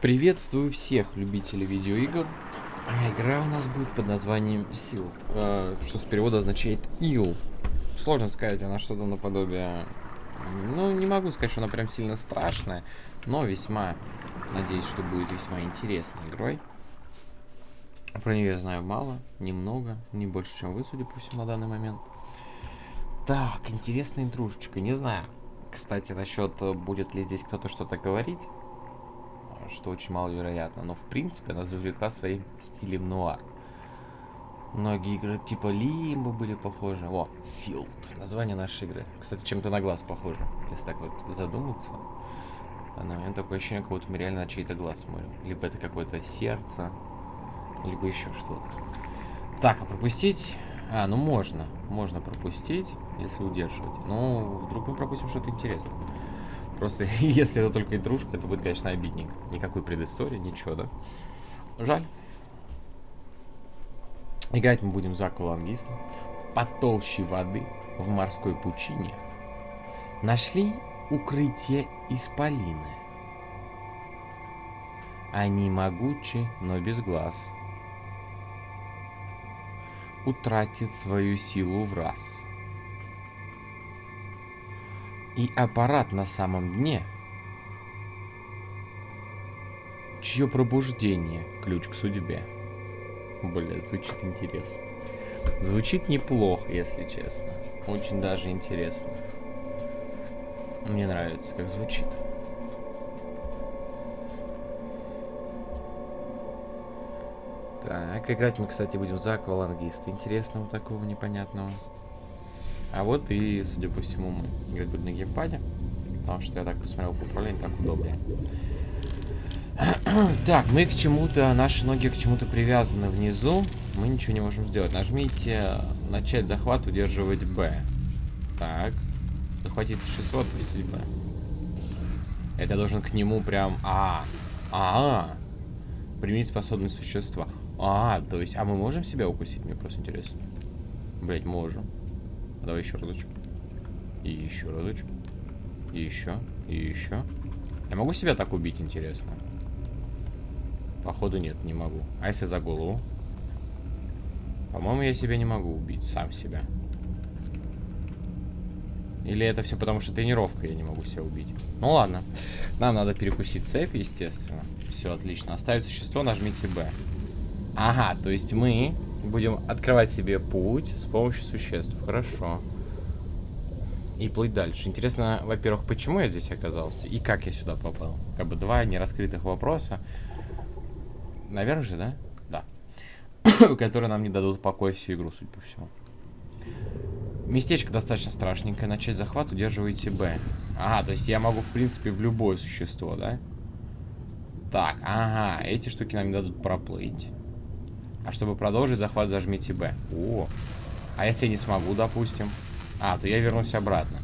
Приветствую всех любителей видеоигр. А игра у нас будет под названием Sealed, э, что с перевода означает ил. Сложно сказать, она что-то наподобие... Ну, не могу сказать, что она прям сильно страшная, но весьма, надеюсь, что будет весьма интересной игрой. Про нее я знаю мало, немного, не больше, чем вы, судя по всему, на данный момент. Так, интересная интрушечка, не знаю. Кстати, насчет, будет ли здесь кто-то что-то говорить, что очень маловероятно. Но, в принципе, она завлекла своим стилем нуар. Многие игры типа Лимбо были похожи. О, Sealed. Название нашей игры. Кстати, чем-то на глаз похоже. Если так вот задуматься. Она, у меня такое ощущение, как будто мы реально на чей-то глаз смотрим. Либо это какое-то сердце, либо еще что-то. Так, а пропустить? А, ну можно. Можно пропустить, если удерживать. Ну, вдруг мы пропустим что-то интересное. Просто если это только интрушка, это будет, конечно, обидненько. Никакой предыстории, ничего, да? Жаль. Играть мы будем за аквалангистом. Под толщей воды в морской пучине нашли укрытие исполины. Они могучи, но без глаз. Утратит свою силу в раз и аппарат на самом дне, чье пробуждение – ключ к судьбе. Бля, звучит интересно. Звучит неплохо, если честно. Очень даже интересно. Мне нравится, как звучит. Так, играть мы, кстати, будем за аквалангиста интересного такого непонятного. А вот и, судя по всему, мы играть будем на геймпаде. Потому что я так посмотрел по управлению, так удобнее. так, мы к чему-то, наши ноги к чему-то привязаны внизу. Мы ничего не можем сделать. Нажмите начать захват, удерживать Б. Так. Захватить существо, отпустить Б. Это должен к нему прям... А, а, -а. Применить способность существа. А, то есть... А мы можем себя укусить? Мне просто интересно. Блять, можем. Давай еще разочек. И еще разочек. И еще. И еще. Я могу себя так убить, интересно? Походу нет, не могу. А если за голову? По-моему, я себя не могу убить, сам себя. Или это все потому, что тренировка, я не могу себя убить. Ну ладно. Нам надо перекусить цепь, естественно. Все отлично. Оставить существо, нажмите Б. Ага, то есть мы Будем открывать себе путь с помощью существ. Хорошо. И плыть дальше. Интересно, во-первых, почему я здесь оказался и как я сюда попал. Как бы два нераскрытых вопроса. Наверх же, да? Да. Которые нам не дадут покоя всю игру, судя по всему. Местечко достаточно страшненькое. Начать захват, удерживайте Б. Ага, то есть я могу, в принципе, в любое существо, да? Так, ага, эти штуки нам не дадут проплыть. А чтобы продолжить захват, зажмите Б. О, а если я не смогу, допустим? А, то я вернусь обратно.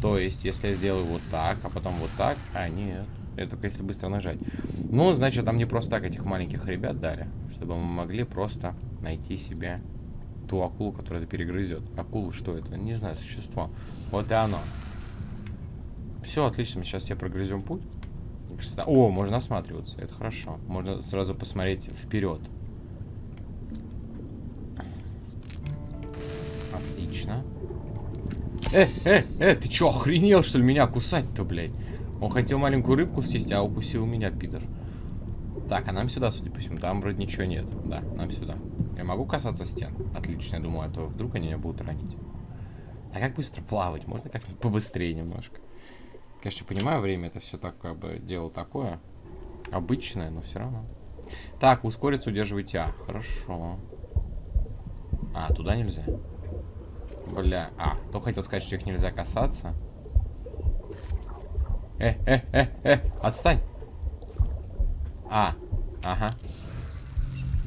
То есть, если я сделаю вот так, а потом вот так... А, нет. Это только если быстро нажать. Ну, значит, там не просто так этих маленьких ребят дали. Чтобы мы могли просто найти себе ту акулу, которая это перегрызет. Акула, что это? Не знаю, существо. Вот и оно. Все, отлично. Сейчас все прогрызем путь. О, можно осматриваться. Это хорошо. Можно сразу посмотреть вперед. Отлично. Э, э, э, ты чё, охренел, что ли, меня кусать-то, блядь? Он хотел маленькую рыбку съесть, а укусил меня, пидор. Так, а нам сюда, судя по всему. Там вроде ничего нет. Да, нам сюда. Я могу касаться стен? Отлично, я думаю, а то вдруг они меня будут ранить. А как быстро плавать? Можно как-нибудь побыстрее немножко? Конечно, понимаю, время это все так, как бы, дело такое. Обычное, но все равно. Так, ускориться, удерживайте А. Хорошо. А, туда нельзя. Бля, а, то хотел сказать, что их нельзя касаться. Э, э, э, э, отстань. А, ага.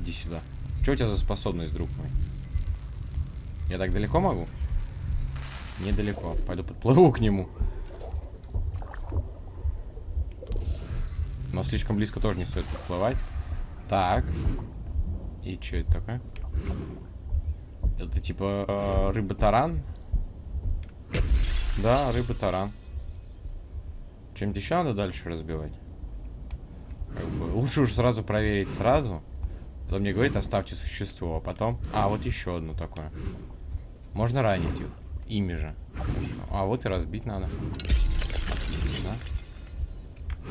Иди сюда. Что у тебя за способность, друг мой? Я так далеко могу? Недалеко. Пойду подплыву к нему. Но слишком близко тоже не стоит подплывать. Так. И что это такое? Это типа э, рыба-таран? Да, рыба-таран. Чем-то еще надо дальше разбивать? Лучше уж сразу проверить сразу. Потом мне говорит, оставьте существо, а потом... А, вот еще одно такое. Можно ранить их. Ими же. А, вот и разбить надо. Отлично.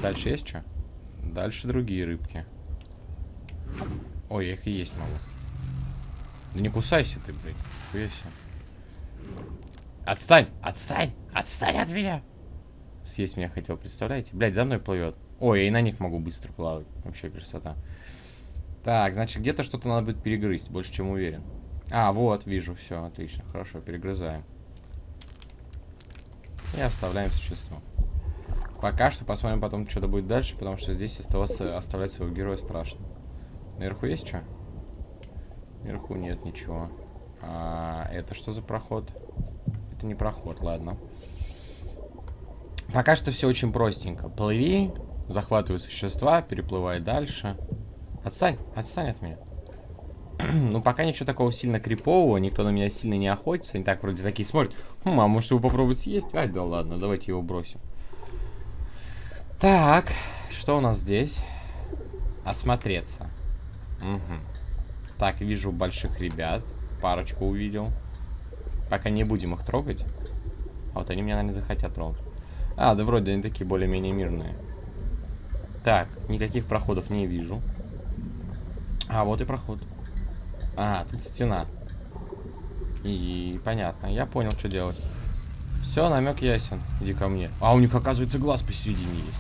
Дальше есть что? Дальше другие рыбки. Ой, я их и есть могу. Да не кусайся ты, блядь. Хуяся. Отстань! Отстань! Отстань от меня! Съесть меня хотел, представляете? Блядь, за мной плывет. Ой, я и на них могу быстро плавать. Вообще красота. Так, значит, где-то что-то надо будет перегрызть, больше чем уверен. А, вот, вижу, все, отлично, хорошо, перегрызаем. И оставляем существо. Пока что посмотрим потом, что-то будет дальше, потому что здесь оставаться, оставлять своего героя страшно. Наверху есть что? Наверху нет ничего. А, это что за проход? Это не проход, ладно. Пока что все очень простенько. Плыви, захватывай существа, переплывай дальше. Отстань, отстань от меня. ну, пока ничего такого сильно крипового, никто на меня сильно не охотится. Они так вроде такие смотрят. Хм, а может его попробовать съесть? Ай, да ладно, давайте его бросим. Так, что у нас здесь? Осмотреться. Угу. Так, вижу больших ребят. Парочку увидел. Пока не будем их трогать. А вот они меня, наверное, захотят трогать. А, да вроде они такие более-менее мирные. Так, никаких проходов не вижу. А, вот и проход. А, тут стена. И понятно, я понял, что делать. Все, намек ясен. Иди ко мне. А, у них, оказывается, глаз посередине есть.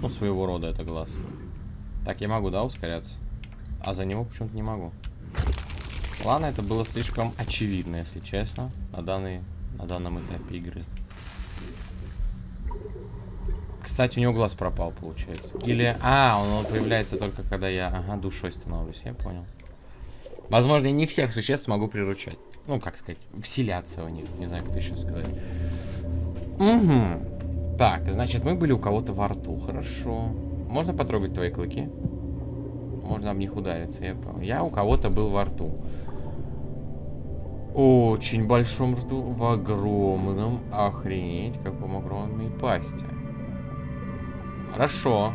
Ну, своего рода это глаз. Так, я могу, да, ускоряться? А за него почему-то не могу. Ладно, это было слишком очевидно, если честно, на, данный, на данном этапе игры. Кстати, у него глаз пропал, получается. Или... А, он, появляется только когда я... Ага, душой становлюсь, я понял. Возможно, я не всех существ смогу приручать. Ну, как сказать, вселяться в них. Не знаю, как это еще сказать. Угу. Так, значит, мы были у кого-то во рту. Хорошо. Можно потрогать твои клыки? Можно об них удариться, я понял. Я у кого-то был во рту. Очень большом рту. В огромном. Охренеть, каком огромной пасти. Хорошо.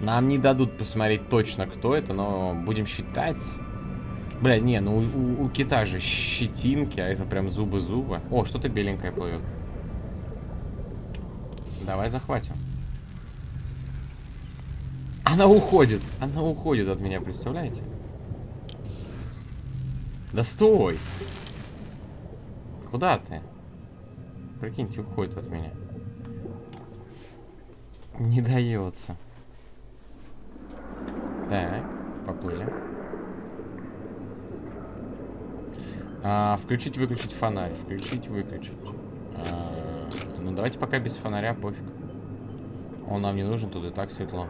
Нам не дадут посмотреть точно, кто это, но будем считать. Бля, не, ну у, у кита же щетинки, а это прям зубы-зубы. О, что-то беленькое плывет. Давай захватим. Она уходит. Она уходит от меня, представляете? Да стой! Куда ты? Прикиньте, уходит от меня. Не дается. Так, поплыли. А, включить, выключить фонарь. Включить, выключить. А, ну, давайте пока без фонаря, пофиг. Он нам не нужен, тут и так светло.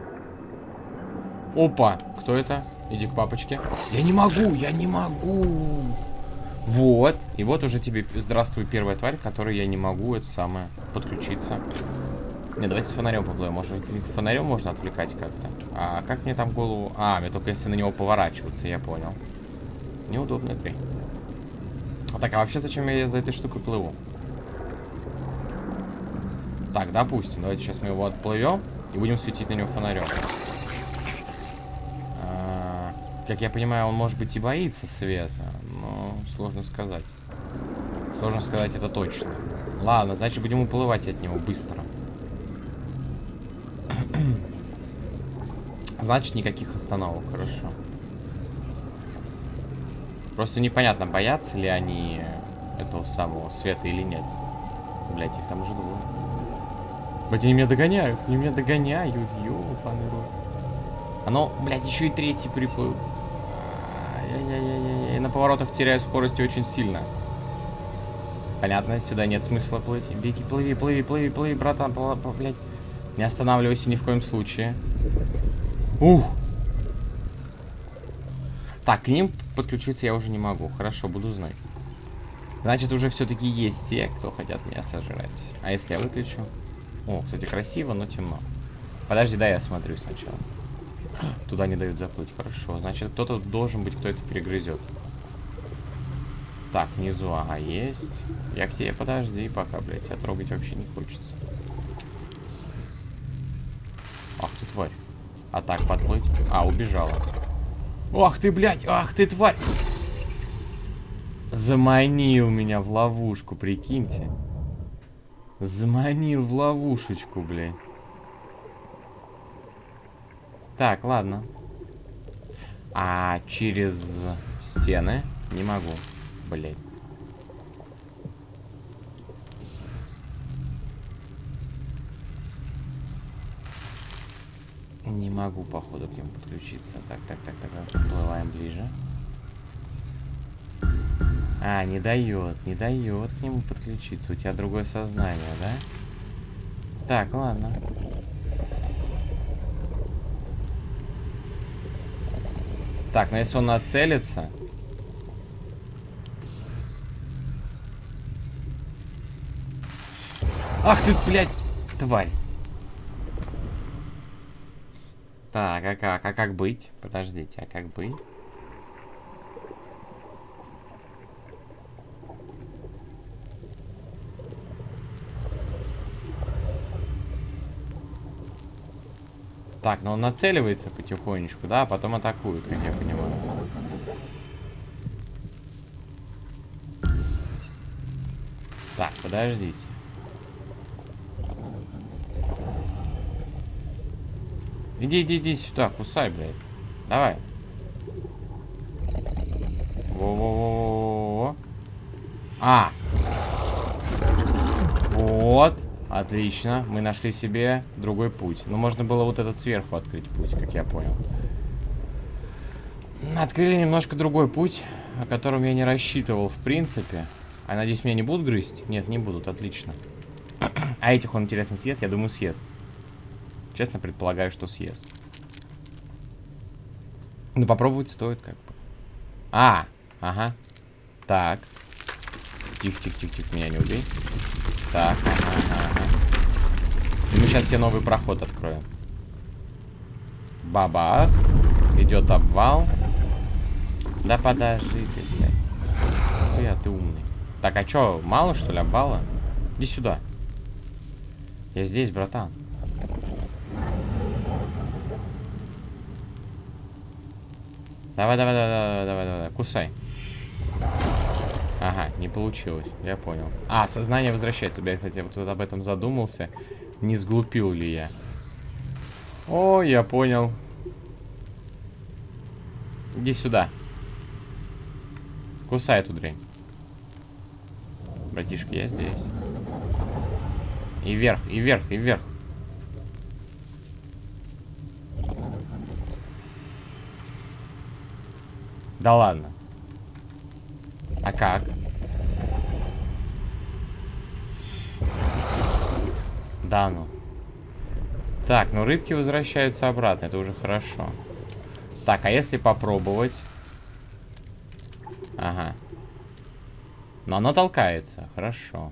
Опа! Кто это? Иди к папочке. Я не могу, я не могу. Вот. И вот уже тебе здравствуй, первая тварь, которой я не могу, это самое, подключиться. Не, давайте с фонарем поплывем. Может, фонарем можно отвлекать как-то. А как мне там голову... А, мне только если на него поворачиваться, я понял. Неудобная дрянь. А так, а вообще зачем я за этой штукой плыву? Так, допустим. Давайте сейчас мы его отплывем и будем светить на него фонарем. Как я понимаю, он может быть и боится света, но сложно сказать. Сложно сказать это точно. Ладно, значит будем уплывать от него быстро. Значит, никаких остановок, хорошо. Просто непонятно, боятся ли они этого самого света или нет. Блять, их там уже двое. Блять, они меня догоняют, они меня догоняют, ёбаный рот. Оно, блядь, еще и третий приплыл. Я на поворотах теряю скорости очень сильно. Понятно, сюда нет смысла плыть. Беги, плыви, плыви, плыви, плыви, братан, блядь. Не останавливайся ни в коем случае. Ух! Так, к ним подключиться я уже не могу. Хорошо, буду знать. Значит, уже все-таки есть те, кто хотят меня сожрать. А если я выключу? О, кстати, красиво, но темно. Подожди, да, я смотрю сначала. Туда не дают заплыть. Хорошо. Значит, кто-то должен быть, кто это перегрызет. Так, внизу, ага, есть. Я к тебе подожди пока, блядь. Тебя трогать вообще не хочется. Ах ты тварь. А так подплыть? А, убежала. Ах ты, блядь! Ах ты, тварь! Заманил меня в ловушку, прикиньте. Заманил в ловушечку, блядь. Так, ладно. А через стены не могу. Блять. Не могу, походу, к нему подключиться. Так, так, так, так, подплываем ближе. А, не дает, не дает к нему подключиться. У тебя другое сознание, да? Так, ладно. Так, ну если он нацелится... Ах ты, блядь, тварь. Так, а как? А как быть? Подождите, а как быть? Так, но он нацеливается потихонечку, да, а потом атакует, как я понимаю. Так, подождите. Иди, иди, иди сюда, кусай, блядь. Давай. Во-во-во-во-во. А. Вот. Отлично. Мы нашли себе другой путь. Но можно было вот этот сверху открыть путь, как я понял. Открыли немножко другой путь, о котором я не рассчитывал, в принципе. А надеюсь, меня не будут грызть? Нет, не будут. Отлично. А этих он, интересно, съест? Я думаю, съест. Честно, предполагаю, что съест. Ну, попробовать стоит, как бы. А, ага. Так. Тихо-тихо-тихо-тихо, меня не убей. Так, ага. И мы сейчас себе новый проход откроем. Баба. Идет обвал. Да подожди ты, блядь. Я, ты умный. Так, а чё, мало что ли обвала? Иди сюда. Я здесь, братан. Давай, давай, давай, давай, давай, давай, кусай. Ага, не получилось, я понял. А, сознание возвращается. Я, кстати, вот об этом задумался. Не сглупил ли я? О, я понял. Иди сюда. Кусай эту дрянь. Братишка, я здесь. И вверх, и вверх, и вверх. Да ладно. А как? Да ну. Так, ну рыбки возвращаются обратно, это уже хорошо. Так, а если попробовать? Ага. Но оно толкается, хорошо.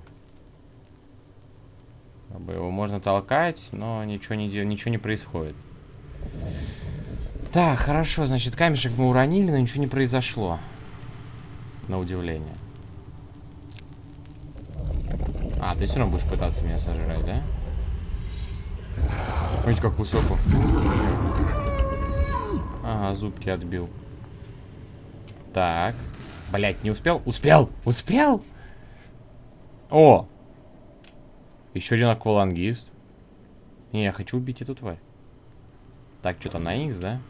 Его можно толкать, но ничего не, ничего не происходит. Так, хорошо, значит, камешек мы уронили, но ничего не произошло на удивление. А, ты все равно будешь пытаться меня сожрать, да? Видите, как высоко. Ага, зубки отбил. Так. Блять, не успел? Успел! Успел! О! Еще один аквалангист. Не, я хочу убить эту тварь. Так, что-то на X, да?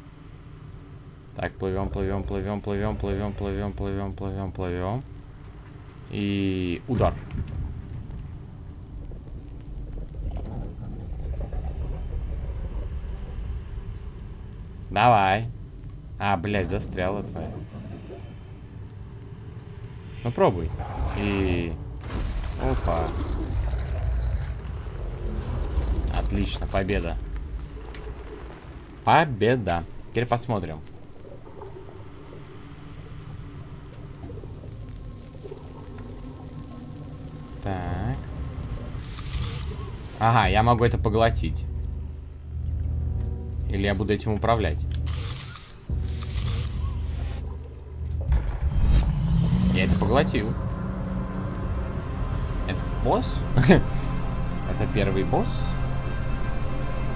Так, плывем, плывем, плывем, плывем, плывем, плывем, плывем, плывем, плывем. И удар. Давай. А, блядь, застряла твоя. Ну, пробуй. И... Опа. Отлично, победа. Победа. Теперь посмотрим. Так. Ага, я могу это поглотить. Или я буду этим управлять? Я это поглотил. Это босс? Это первый босс?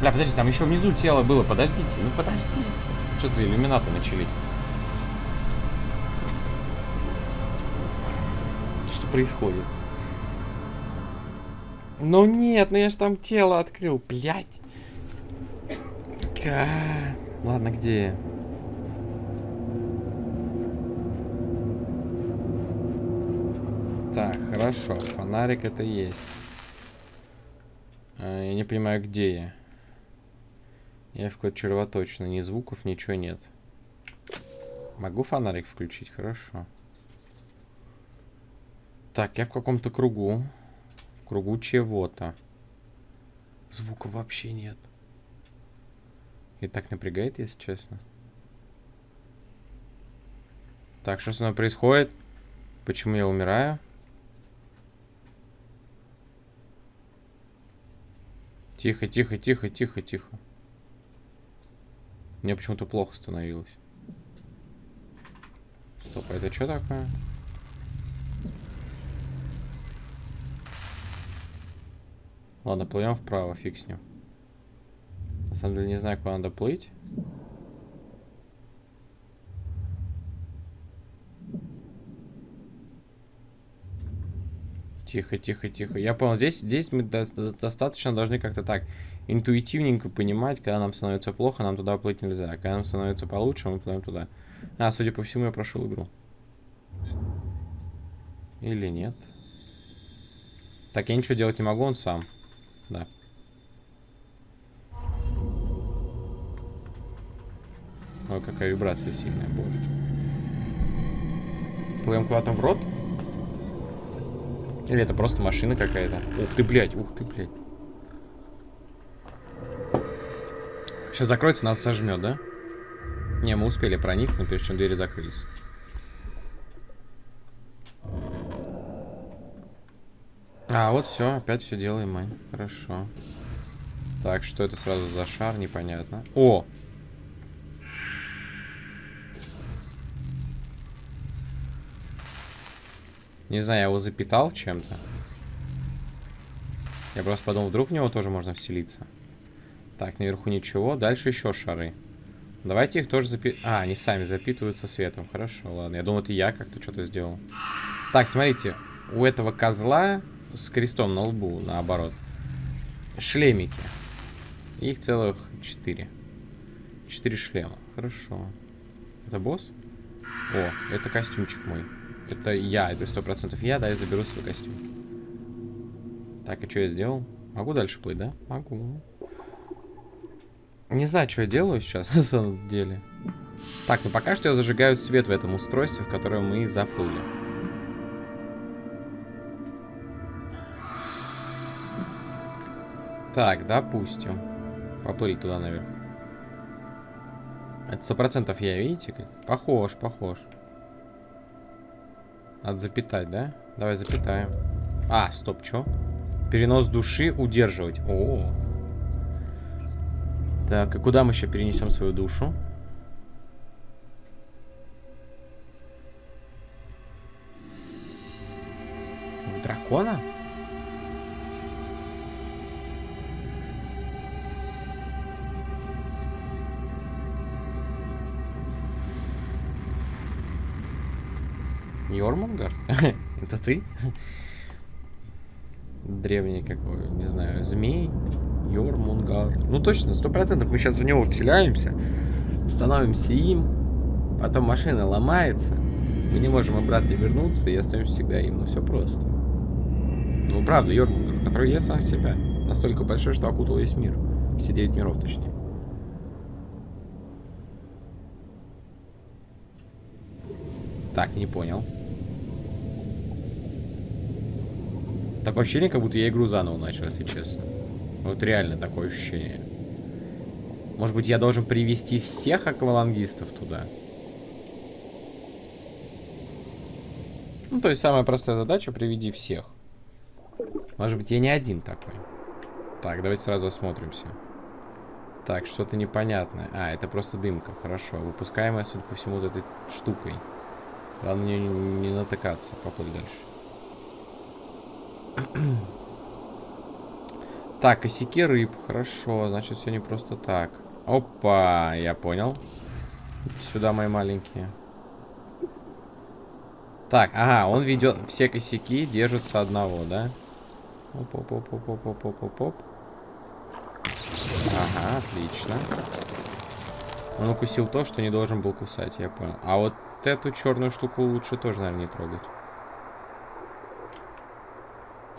Бля, подожди, там еще внизу тело было. Подождите, ну подождите. Что за иллюминаты начались? Что происходит? Ну нет, ну я ж там тело открыл, блядь. Ладно, где я? Так, хорошо. Фонарик это есть. А, я не понимаю, где я. Я в какой-то червоточно. Ни звуков, ничего нет. Могу фонарик включить? Хорошо. Так, я в каком-то кругу. В кругу чего-то. Звука вообще нет. И так напрягает, если честно. Так, что со мной происходит? Почему я умираю? Тихо, тихо, тихо, тихо, тихо. Мне почему-то плохо становилось. Стоп, а это что такое? Ладно, плывем вправо, фиг с ним. На самом деле не знаю, куда надо плыть. Тихо, тихо, тихо. Я понял, здесь, здесь мы до достаточно должны как-то так интуитивненько понимать, когда нам становится плохо, нам туда плыть нельзя. Когда нам становится получше, мы плывем туда. А, судя по всему, я прошел игру. Или нет? Так, я ничего делать не могу, он сам. Да. Ой, какая вибрация сильная, боже. Плывем куда-то в рот? Или это просто машина какая-то? Ух ты, блядь, ух ты, блядь. Сейчас закроется, нас сожмет, да? Не, мы успели проникнуть, прежде чем двери закрылись. А, вот все, опять все делаем мы. Хорошо. Так, что это сразу за шар, непонятно. О! Не знаю, я его запитал чем-то. Я просто подумал, вдруг в него тоже можно вселиться. Так, наверху ничего. Дальше еще шары. Давайте их тоже запи... А, они сами запитываются светом. Хорошо, ладно. Я думал, это я как-то что-то сделал. Так, смотрите. У этого козла с крестом на лбу, наоборот. Шлемики. Их целых четыре. Четыре шлема. Хорошо. Это босс? О, это костюмчик мой. Это я, это сто процентов я, да, я заберу свой костюм. Так, и что я сделал? Могу дальше плыть, да? Могу. Не знаю, что я делаю сейчас, на самом деле. Так, ну пока что я зажигаю свет в этом устройстве, в котором мы заплыли. Так, допустим. Поплыть туда наверх. Это сто процентов я, видите? Похож, похож. Надо запитать, да? Давай запитаем. А, стоп, что? Перенос души удерживать. О. Так, и куда мы еще перенесем свою душу? В дракона? Йормунгард? Это ты? Древний какой, не знаю, змей? Йормунгард. Ну точно, сто процентов мы сейчас в него вселяемся, становимся им, потом машина ломается, мы не можем обратно вернуться и остаемся всегда им. Ну все просто. Ну правда, Йормунгард, который я сам себя. Настолько большой, что окутал весь мир. Все девять миров, точнее. Так, не понял. Такое ощущение, как будто я игру заново начал, если честно. Вот реально такое ощущение. Может быть, я должен привести всех аквалангистов туда? Ну, то есть самая простая задача — приведи всех. Может быть, я не один такой. Так, давайте сразу осмотримся. Так, что-то непонятное. А, это просто дымка. Хорошо. Выпускаемая, судя по всему, вот этой штукой. Главное не, не натыкаться. Поплыть дальше. Так, косяки рыб. Хорошо, значит, все не просто так. Опа, я понял. Сюда мои маленькие. Так, ага, он ведет все косяки, держится одного, да? Оп-оп-оп-оп-оп-оп-оп-оп. Ага, отлично. Он укусил то, что не должен был кусать, я понял. А вот эту черную штуку лучше тоже, наверное, не трогать.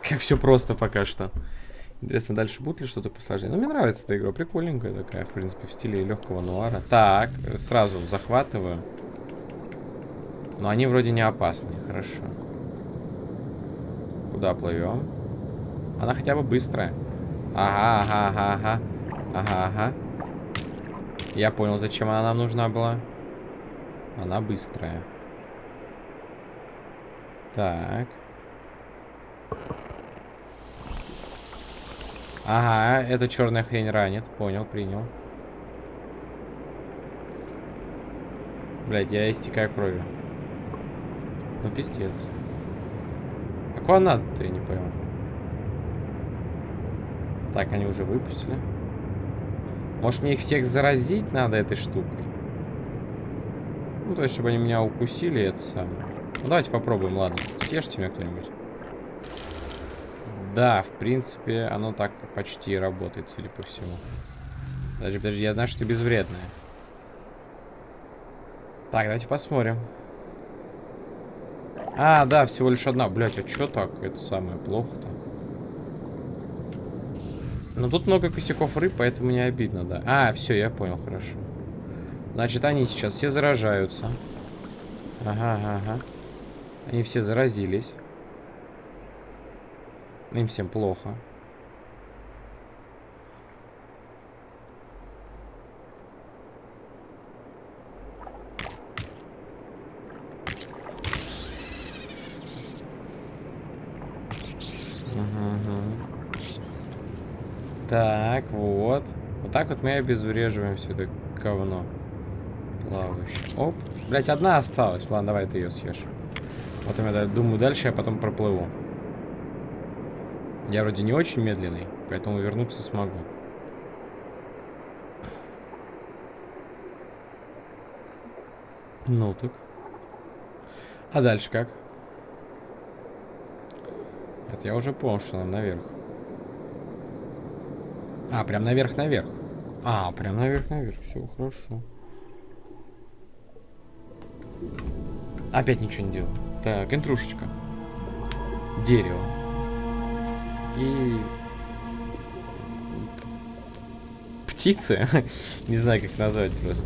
Как все просто пока что. Интересно, дальше будет ли что-то посложнее? Ну, мне нравится эта игра, прикольненькая такая, в принципе, в стиле легкого нуара. Так, сразу захватываю. Но они вроде не опасны, хорошо. Куда плывем? Она хотя бы быстрая. Ага, ага, ага, ага. Ага, ага. Я понял, зачем она нам нужна была. Она быстрая. Так. Ага, эта черная хрень ранит. Понял, принял. Блять, я истекаю кровью. Ну, пиздец. А куда надо-то, я не понял. Так, они уже выпустили. Может, мне их всех заразить надо этой штукой? Ну, то есть, чтобы они меня укусили, это самое. Ну, давайте попробуем, ладно. Съешьте меня кто-нибудь. Да, в принципе, оно так почти работает, судя по всему. Подожди, подожди, я знаю, что ты безвредная. Так, давайте посмотрим. А, да, всего лишь одна. Блять, а что так? Это самое плохо-то. Но тут много косяков рыб, поэтому не обидно, да. А, все, я понял, хорошо. Значит, они сейчас все заражаются. Ага, ага, ага. Они все заразились. Им всем плохо. Так, вот. Вот так вот мы обезвреживаем все это говно. Плавающее. Оп. Блять, одна осталась. Ладно, давай ты ее съешь. Вот я думаю, дальше я потом проплыву. Я вроде не очень медленный, поэтому вернуться смогу. Ну так. А дальше как? Это я уже понял, что нам наверх. А, прям наверх-наверх. А, прям наверх-наверх. Все, хорошо. Опять ничего не делаю. Так, интрушечка. Дерево. И... Птицы? не знаю, как назвать просто.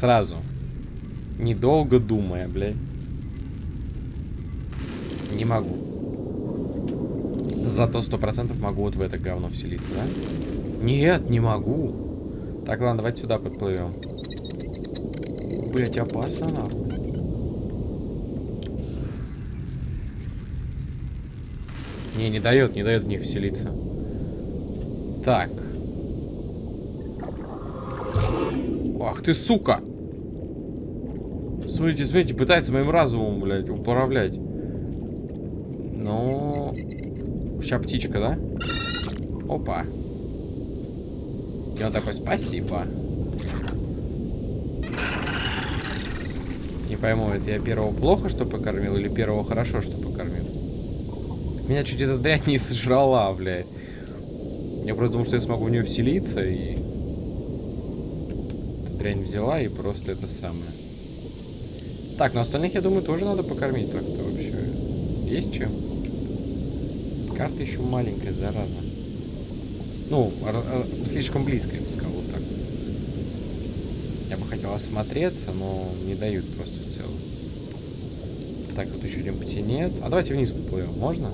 Сразу. Недолго думая, блядь. Не могу. Зато сто процентов могу вот в это говно вселиться, да? Нет, не могу. Так, ладно, давайте сюда подплывем. Блять, опасно, нахуй. Не, не дает, не дает в них вселиться. Так. Ах ты, сука! Смотрите, смотрите, пытается моим разумом, блядь, управлять. Ну... Сейчас птичка, да? Опа. Он такой, спасибо. Не пойму, это я первого плохо, что покормил, или первого хорошо, что покормил? Меня чуть эта дрянь не сожрала, блядь. Я просто думал, что я смогу в нее вселиться, и... Эта дрянь взяла, и просто это самое. Так, но остальных, я думаю, тоже надо покормить так-то вообще. Есть чем? Карта еще маленькая, зараза. Ну, слишком близко, я бы сказал, вот так. Я бы хотел осмотреться, но не дают просто в целом. Так, вот еще один птенец. А давайте вниз поплывем, можно?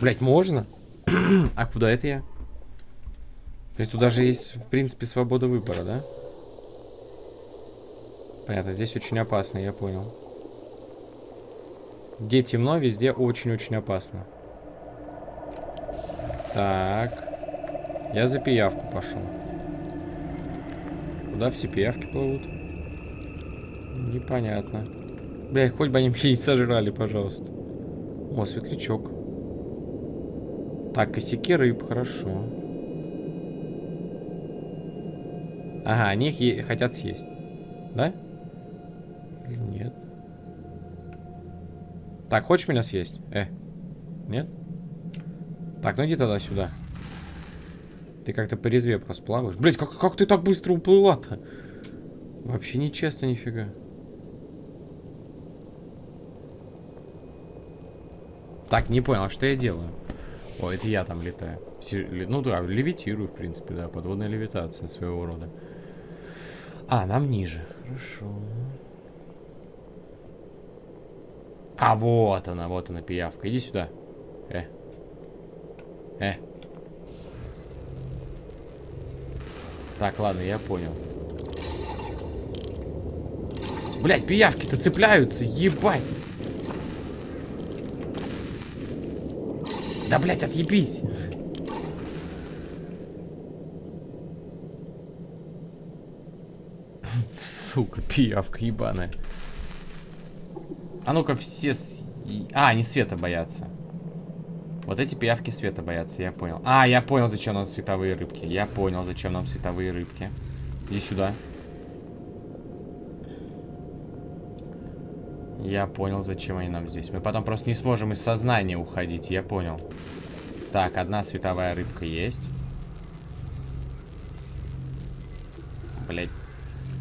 Блять, можно? а куда это я? То есть туда же есть, в принципе, свобода выбора, да? Понятно, здесь очень опасно, я понял. Где темно, везде очень-очень опасно. Так. Я за пиявку пошел. Куда все пиявки плывут? Непонятно. Бля, хоть бы они меня не сожрали, пожалуйста. О, светлячок. Так, косяки рыб, хорошо. Ага, они их хотят съесть. Да? Или нет? Так, хочешь меня съесть? Э. Нет? Так, ну иди тогда сюда. Ты как-то по резве просто плаваешь. Блять, как, как ты так быстро уплыла-то? Вообще нечестно нифига. Так, не понял, а что я делаю? О, это я там летаю. Ну да, левитирую, в принципе, да, подводная левитация своего рода. А, нам ниже. Хорошо. А, вот она, вот она, пиявка. Иди сюда. Э. Э. Так, ладно, я понял. Блять, пиявки-то цепляются, ебать. Да, блять, отъебись. Сука, пиявка ебаная. А ну-ка все... С... А, они света боятся. Вот эти пиявки света боятся, я понял. А, я понял, зачем нам световые рыбки. Я понял, зачем нам световые рыбки. Иди сюда. Я понял, зачем они нам здесь. Мы потом просто не сможем из сознания уходить, я понял. Так, одна световая рыбка есть. Блять,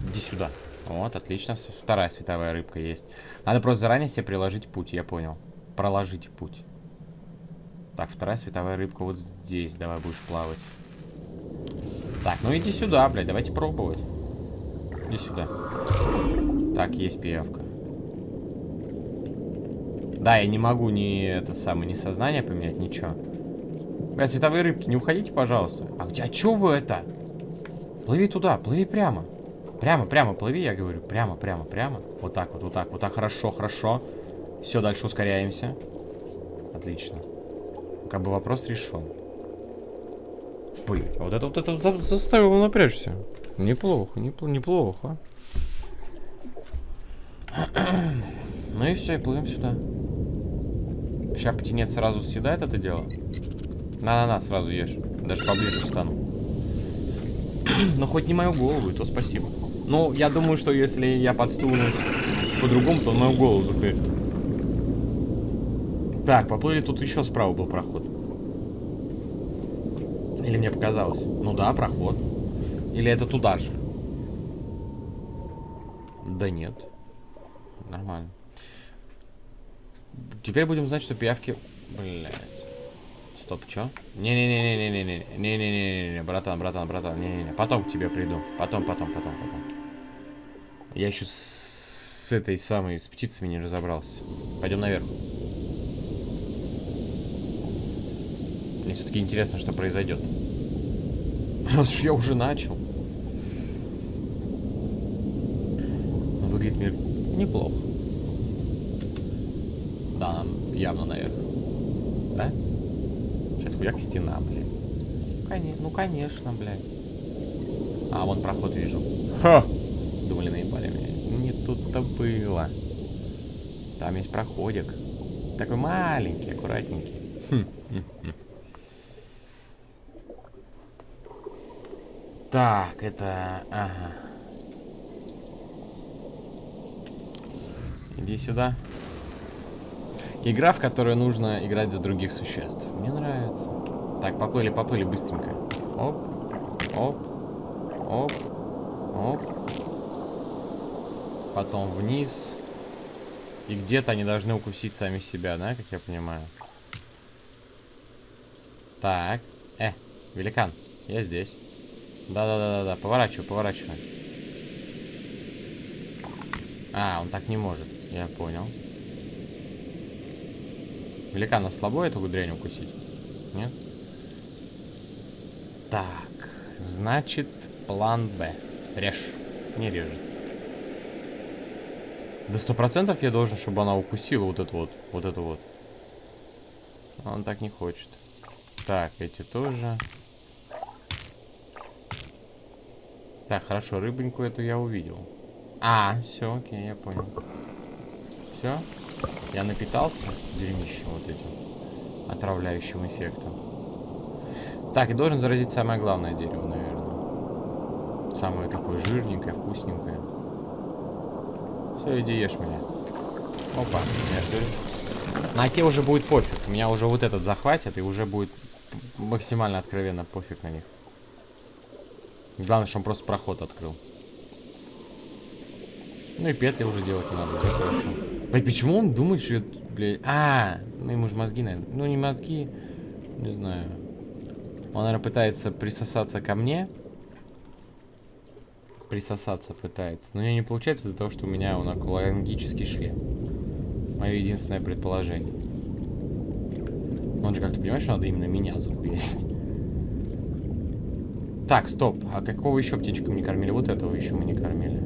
иди сюда. Вот, отлично. Вторая световая рыбка есть. Надо просто заранее себе приложить путь, я понял. Проложить путь. Так, вторая световая рыбка вот здесь. Давай будешь плавать. Так, ну иди сюда, блядь. Давайте пробовать. Иди сюда. Так, есть пиявка. Да, я не могу ни это самое, ни сознание поменять, ничего. Бля, световые рыбки, не уходите, пожалуйста. А где, а чё вы это? Плыви туда, плыви прямо. Прямо, прямо плыви, я говорю. Прямо, прямо, прямо. Вот так вот, вот так, вот так. Хорошо, хорошо. Все, дальше ускоряемся. Отлично как бы вопрос решен. Блин, а вот это вот это за заставило напрячься. Неплохо, неплохо, неплохо. ну и все, и плывем сюда. Сейчас птенец сразу съедает это дело. На-на-на, сразу ешь. Даже поближе встану. Но хоть не мою голову, то спасибо. Ну, я думаю, что если я подстунусь по-другому, то мою голову закрыть. Так, поплыли, тут еще справа был проход. Или мне показалось? Ну да, проход. Или это туда же? Да нет. Нормально. Теперь будем знать, что пиявки... Блядь. Стоп, чё? Не-не-не-не-не-не-не-не-не-не-не, братан, братан, братан, не-не-не. Потом к тебе приду. Потом, потом, потом, потом. Я еще с этой самой, с птицами не разобрался. Пойдем наверх. Мне все-таки интересно, что произойдет. Раз уж я уже начал. Выглядит мир неплохо. Да, нам явно наверх. Да? Сейчас хуяк стена, блядь. Конечно, ну, конечно, блядь. А, вон проход вижу. Ха! Думали, наебали меня. Не тут-то было. Там есть проходик. Такой маленький, аккуратненький. Хм, хм, хм. Так, это... Ага. Иди сюда. Игра, в которой нужно играть за других существ. Мне нравится. Так, поплыли, поплыли быстренько. Оп, оп, оп, оп. Потом вниз. И где-то они должны укусить сами себя, да, как я понимаю? Так. Э, великан, я здесь. Да-да-да-да, поворачивай, поворачивай. А, он так не может. Я понял. Великана слабо эту дрянь укусить? Нет? Так, значит, план Б. Режь. Не режет. До сто процентов я должен, чтобы она укусила вот эту вот, вот эту вот. Он так не хочет. Так, эти тоже. Так, хорошо, рыбоньку эту я увидел. А, все, окей, я понял. Все? Я напитался дерьмищем вот этим отравляющим эффектом. Так, и должен заразить самое главное дерево, наверное. Самое такое жирненькое, вкусненькое. Все, иди ешь меня. Опа, нет, На те уже будет пофиг. Меня уже вот этот захватит, и уже будет максимально откровенно пофиг на них. Главное, что он просто проход открыл. Ну и петли уже делать не надо, да, хорошо. Блядь, почему он думает, что я, блядь... А, ну ему же мозги, наверное. Ну не мозги, не знаю. Он, наверное, пытается присосаться ко мне. Присосаться пытается. Но у него не получается из-за того, что у меня он онкологический шлем. Мое единственное предположение. Он же как-то понимаешь, что надо именно меня захуярить. Так, стоп. А какого еще птичка мы не кормили? Вот этого еще мы не кормили.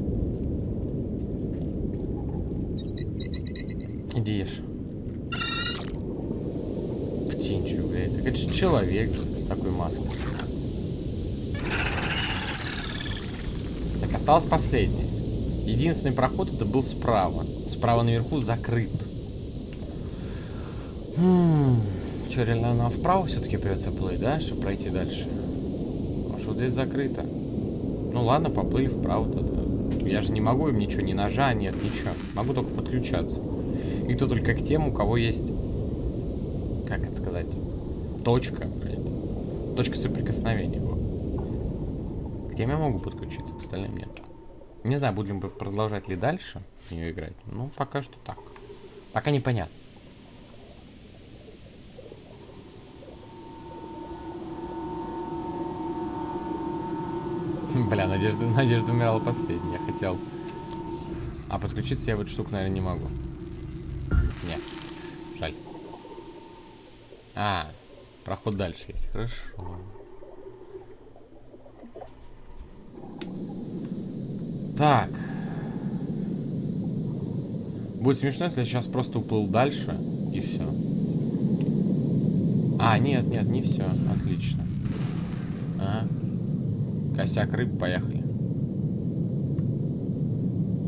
Иди ешь. Птенчик, блядь. Так это же человек с такой маской. Так, осталось последнее. Единственный проход это был справа. Справа наверху закрыт. Хм, что, реально нам вправо все-таки придется плыть, да, чтобы пройти дальше? А что здесь закрыто? Ну ладно, поплыли вправо тогда. Я же не могу им ничего, ни ножа нет, ничего. Могу только подключаться. И то только к тем, у кого есть, как это сказать, точка, блядь. Точка соприкосновения. Вот. К тем я могу подключиться, к остальным нет. Не знаю, будем продолжать ли дальше ее играть. Ну, пока что так. Пока непонятно. Бля, Надежда, Надежда умирала последней. Я хотел... А подключиться я в эту штуку, наверное, не могу. Нет. Жаль. А, проход дальше есть. Хорошо. Так. Будет смешно, если я сейчас просто уплыл дальше, и все. А, нет, нет, не все. Отлично. Ага. Косяк рыб, поехали.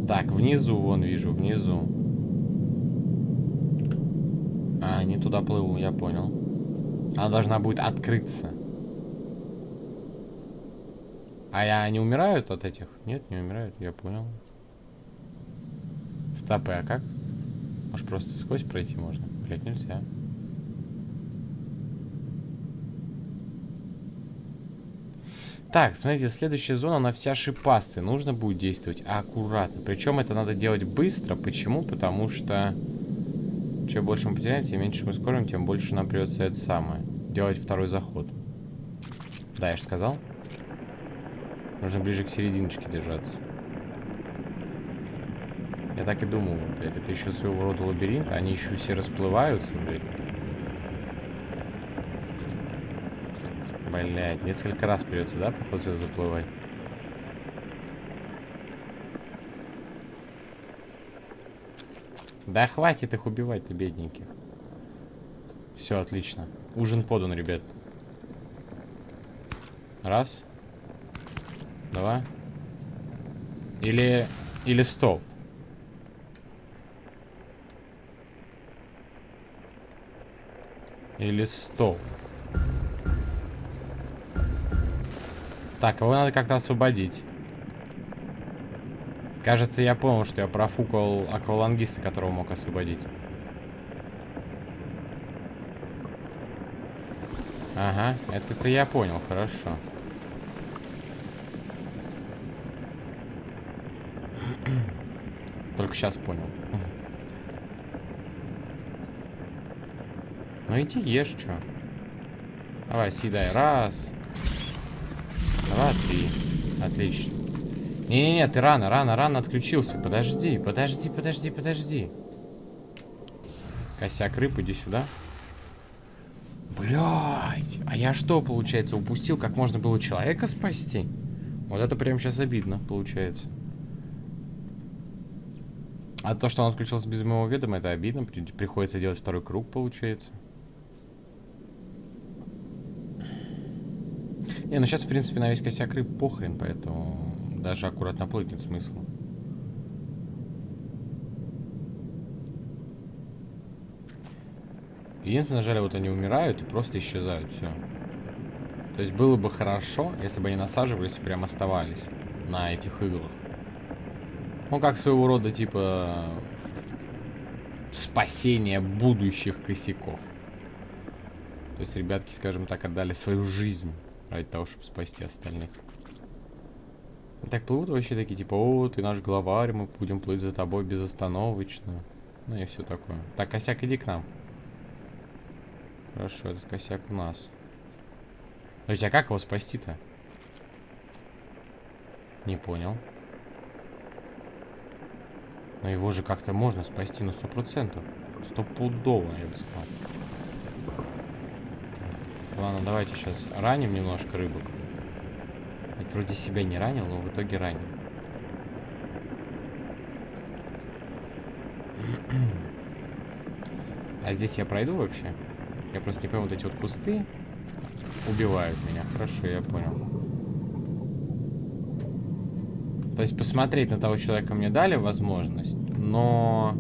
Так, внизу, вон вижу, внизу. А, не туда плыву, я понял. Она должна будет открыться. А я не умирают от этих? Нет, не умирают, я понял. Стопы, а как? Может просто сквозь пройти можно? Блять, нельзя. Так, смотрите, следующая зона, она вся шипастая. Нужно будет действовать аккуратно. Причем это надо делать быстро. Почему? Потому что чем больше мы потеряем, тем меньше мы скорим, тем больше нам придется это самое. Делать второй заход. Да, я же сказал. Нужно ближе к серединочке держаться. Я так и думал, блядь, это еще своего рода лабиринт, они еще все расплываются, блядь. Блядь, несколько раз придется, да, походу, заплывать? Да хватит их убивать-то, бедненьких. Все, отлично. Ужин подан, ребят. Раз. Два. Или... Или стоп. Или стоп. Так, его надо как-то освободить. Кажется, я понял, что я профукал аквалангиста, которого мог освободить. Ага, это-то я понял, хорошо. Только сейчас понял. Ну иди ешь, что. Давай, съедай. Раз. Два, три. Отлично. Не-не-не, ты рано, рано, рано отключился. Подожди, подожди, подожди, подожди. Косяк рыб, иди сюда. Блять, а я что, получается, упустил, как можно было человека спасти? Вот это прям сейчас обидно, получается. А то, что он отключился без моего ведома, это обидно. Приходится делать второй круг, получается. Не, ну сейчас, в принципе, на весь косяк рыб похрен, поэтому даже аккуратно плыть нет смысла. Единственное, жаль, вот они умирают и просто исчезают, все. То есть было бы хорошо, если бы они насаживались и прям оставались на этих иглах. Ну, как своего рода, типа, спасение будущих косяков. То есть ребятки, скажем так, отдали свою жизнь ради того, чтобы спасти остальных. Так плывут вообще такие, типа, о, ты наш главарь, мы будем плыть за тобой безостановочно. Ну и все такое. Так, косяк, иди к нам. Хорошо, этот косяк у нас. Подожди, а как его спасти-то? Не понял. Но его же как-то можно спасти на сто процентов. Стопудово, я бы сказал. Ладно, давайте сейчас раним немножко рыбок. Ведь вроде себя не ранил, но в итоге ранил. А здесь я пройду вообще? Я просто не понял, вот эти вот кусты убивают меня. Хорошо, я понял. То есть посмотреть на того человека мне дали возможность, но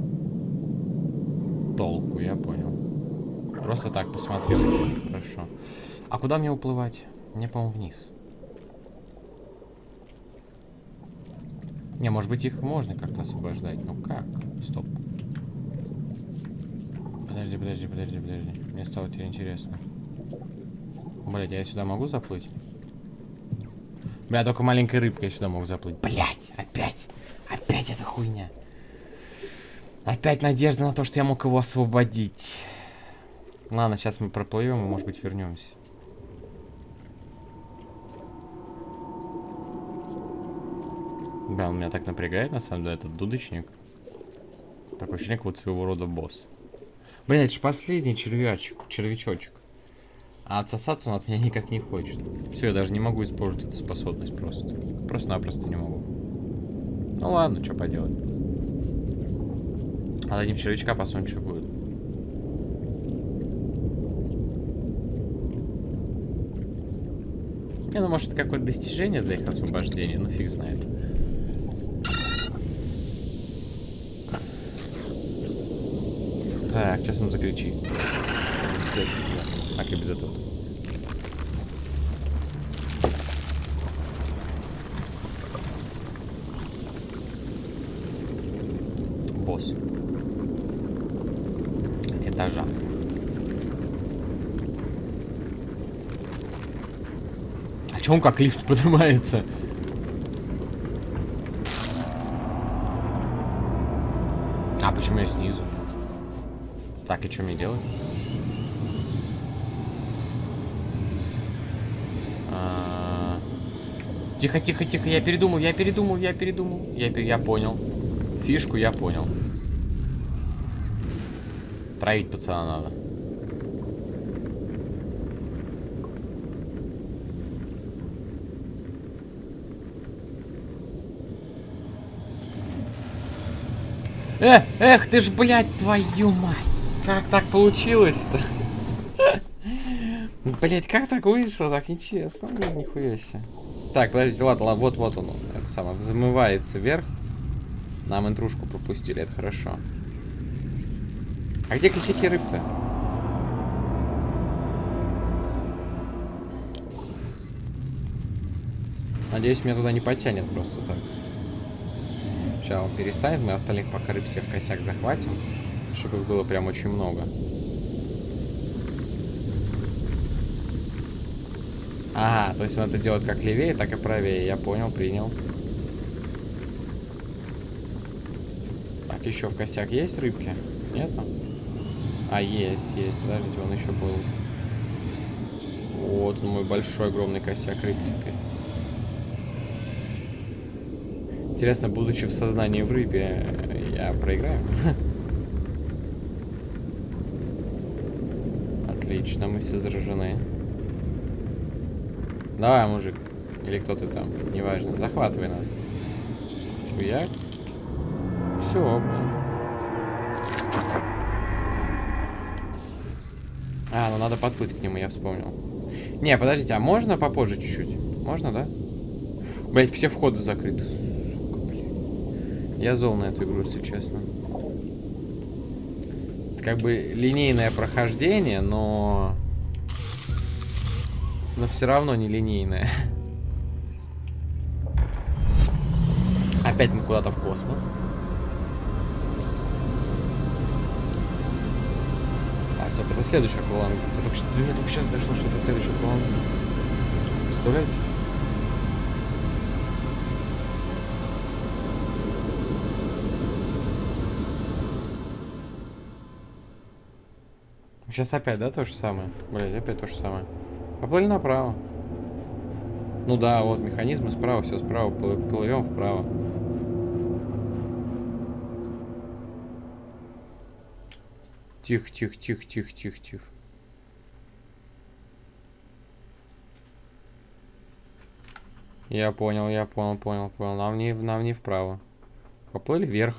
толку, я понял. Просто так посмотрел. Хорошо. А куда мне уплывать? Мне, по-моему, вниз. Не, может быть, их можно как-то освобождать. Ну как? Стоп. Подожди, подожди, подожди, подожди. Мне стало теперь интересно. Блять, я сюда могу заплыть? Бля, только маленькой рыбкой я сюда мог заплыть. Блять, опять. Опять эта хуйня. Опять надежда на то, что я мог его освободить. Ладно, сейчас мы проплывем и, может быть, вернемся. Бля, он меня так напрягает, на самом деле, этот дудочник. Такое ощущение, вот своего рода босс. Бля, это же последний червячок, червячочек. А отсосаться он от меня никак не хочет. Все, я даже не могу использовать эту способность просто. Просто-напросто не могу. Ну ладно, что поделать. А дадим червячка, посмотрим, что будет. Не, ну может какое-то достижение за их освобождение, ну фиг знает. Так, сейчас он закричит. Так, и без этого. Босс. Этажа. А чё он как лифт поднимается? Что мне делать? Тихо, тихо, тихо, я передумал, я передумал, я передумал. Я, я понял. Фишку я понял. Троить пацана надо. Эх, эх, ты ж, блядь, твою мать. Как так получилось-то? Блять, как так вышло? Так нечестно. Нет, нихуя себе. Так, подождите, ладно, ладно, вот, вот он. Это самое, взмывается вверх. Нам интрушку пропустили, это хорошо. А где косяки рыб-то? Надеюсь, меня туда не потянет просто так. Сейчас он перестанет, мы остальных пока рыб все в косяк захватим. Чтобы было прям очень много. Ага, то есть он это делает как левее, так и правее. Я понял, принял. Так, еще в косяк есть рыбки? Нету? А, есть, есть. Подождите, он еще был. Вот он мой большой, огромный косяк рыб теперь. Интересно, будучи в сознании в рыбе, я проиграю? Отлично, мы все заражены. Давай, мужик. Или кто ты там. Неважно. Захватывай нас. Шуяк. Все, блин. А, ну надо подплыть к нему, я вспомнил. Не, подождите, а можно попозже чуть-чуть? Можно, да? Блять, все входы закрыты. Сука, блядь. Я зол на эту игру, если честно. Как бы линейное прохождение, но... Но все равно не линейное. Опять мы куда-то в космос. А, стоп, это следующий акваланг. До меня только сейчас дошло, что это следующий акваланг. Представляете? Сейчас опять, да, то же самое? Блядь, опять то же самое. Поплыли направо. Ну да, вот механизмы справа, все справа. Плывем вправо. Тихо, тихо, тихо, тихо, тихо, тихо. Я понял, я понял, понял, понял. Нам не, нам не вправо. Поплыли вверх.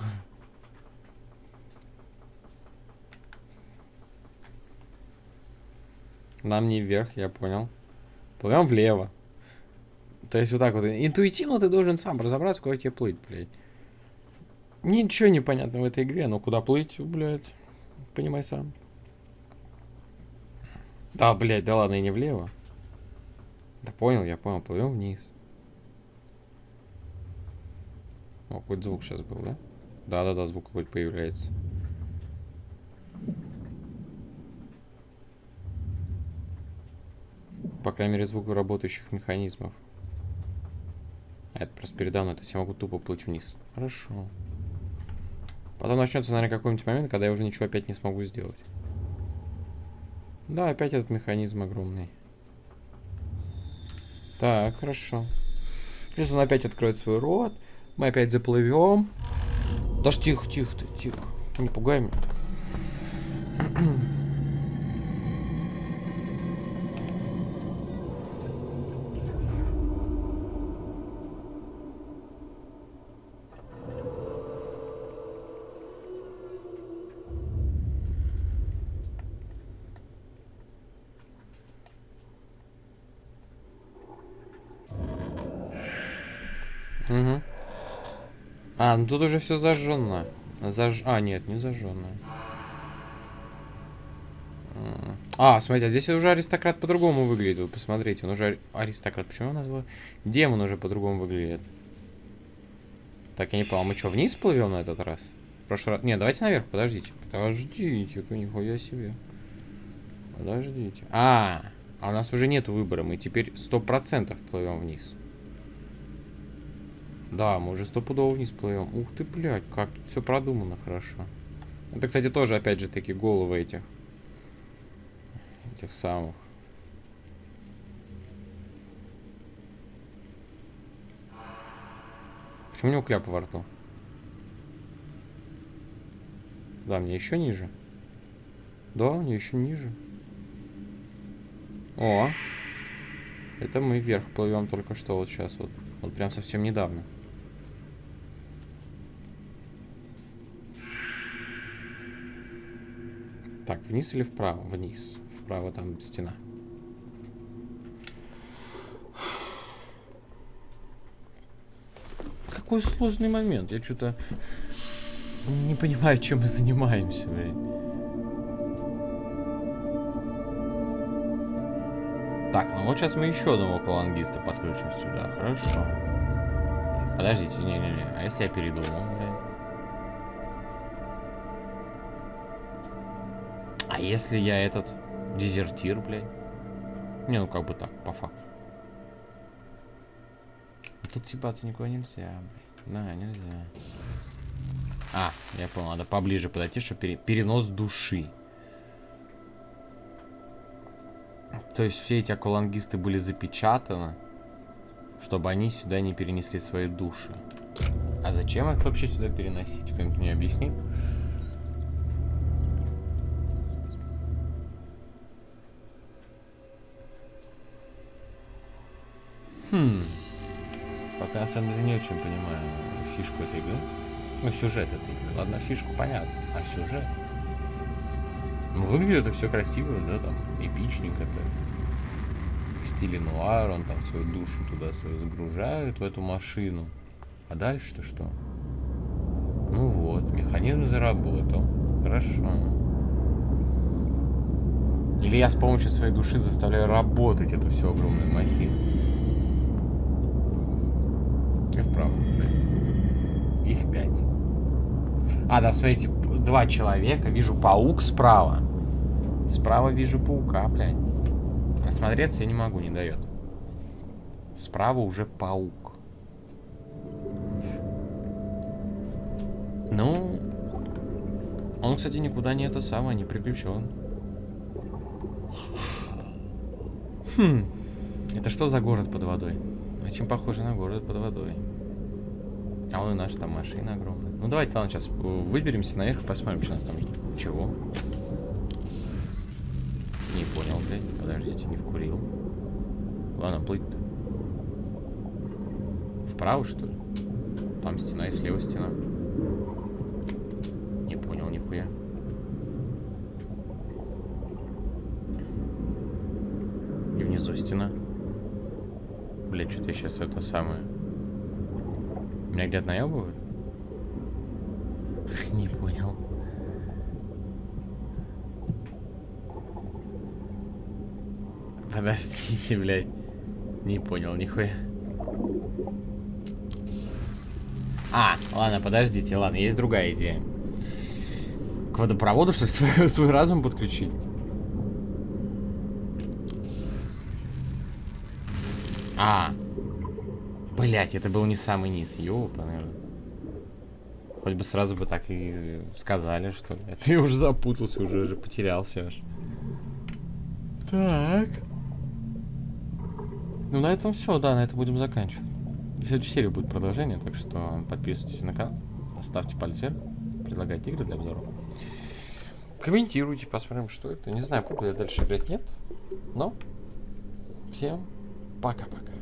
Нам не вверх, я понял. Плывем влево. То есть вот так вот. Интуитивно ты должен сам разобраться, куда тебе плыть, блядь. Ничего не понятно в этой игре, но куда плыть, блядь. Понимай сам. Да, блядь, да ладно, и не влево. Да понял, я понял, плывем вниз. О, какой звук сейчас был, да? Да-да-да, звук какой-то появляется. По крайней мере, звук работающих механизмов. А это просто передо мной, то есть я могу тупо плыть вниз. Хорошо. Потом начнется, наверное, какой-нибудь момент, когда я уже ничего опять не смогу сделать. Да, опять этот механизм огромный. Так, хорошо. Сейчас он опять откроет свой рот. Мы опять заплывем. Даже тихо, тихо, тихо. Не пугай меня. Угу. А, ну тут уже все зажжено. Заж... А, нет, не зажженное. А, смотрите, а здесь уже аристократ по-другому выглядит. Вы посмотрите, он уже аристократ. Почему он назвал? Демон уже по-другому выглядит. Так, я не понял, мы что, вниз плывем на этот раз? В прошлый раз... Не, давайте наверх, подождите. Подождите-ка, нихуя себе. Подождите. А, а у нас уже нет выбора. Мы теперь сто процентов плывем вниз. Да, мы уже стопудово вниз плывем. Ух ты, блядь, как тут все продумано хорошо. Это, кстати, тоже, опять же, таки головы этих. Этих самых. Почему у него кляп во рту? Да, мне еще ниже. Да, мне еще ниже. О! Это мы вверх плывем только что вот сейчас вот. Вот прям совсем недавно. Так, вниз или вправо? Вниз. Вправо там стена. Какой сложный момент. Я что-то не понимаю, чем мы занимаемся, блядь. Так, ну вот сейчас мы еще одного колонгиста подключим сюда. Хорошо. Подождите, не-не-не. А если я передумал, А если я этот дезертир, блядь? Не, ну как бы так, по факту. Тут съебаться никуда нельзя, блядь. Да, нельзя. А, я понял, надо поближе подойти, чтобы пере... перенос души. То есть все эти аквалангисты были запечатаны, чтобы они сюда не перенесли свои души. А зачем их вообще сюда переносить? Кто-нибудь мне объяснит? Хм. Пока на самом деле не очень понимаю фишку этой игры. Ну, сюжет этой игры. Ладно, фишку понятно. А сюжет? Ну, выглядит это все красиво, да, там, эпичненько так. В стиле нуар, он там свою душу туда свою загружает, в эту машину. А дальше-то что? Ну вот, механизм заработал. Хорошо. Или я с помощью своей души заставляю работать эту всю огромную махину. Правда, блядь. Их пять. А, да, смотрите, два человека. Вижу паук справа. Справа вижу паука, блядь. Осмотреться я не могу, не дает. Справа уже паук. Ну, он, кстати, никуда не это самое, не приключен. Хм, это что за город под водой? Очень похоже на город под водой. А вон и наша там машина огромная. Ну давайте, ладно, сейчас выберемся наверх и посмотрим, что у нас там. Чего? Не понял, блядь. Подождите, не вкурил. Ладно, плыть-то. Вправо, что ли? Там стена и слева стена. Не понял нихуя. И внизу стена. Что-то я сейчас это самое. Меня где-то наебывают? Не понял. Подождите, блядь. Не понял нихуя. А, ладно, подождите, ладно, есть другая идея. К водопроводу, что ли, свой, свой разум подключить? А, блять, это был не самый низ, ёпа, Хоть бы сразу бы так и сказали, что ли. Ты уже запутался, уже, уже потерялся аж. Так. Ну, на этом все, да, на этом будем заканчивать. В следующей серии будет продолжение, так что подписывайтесь на канал, ставьте палец вверх, предлагайте игры для обзоров. Комментируйте, посмотрим, что это. Не знаю, буду я дальше играть, нет. Но всем пока-пока.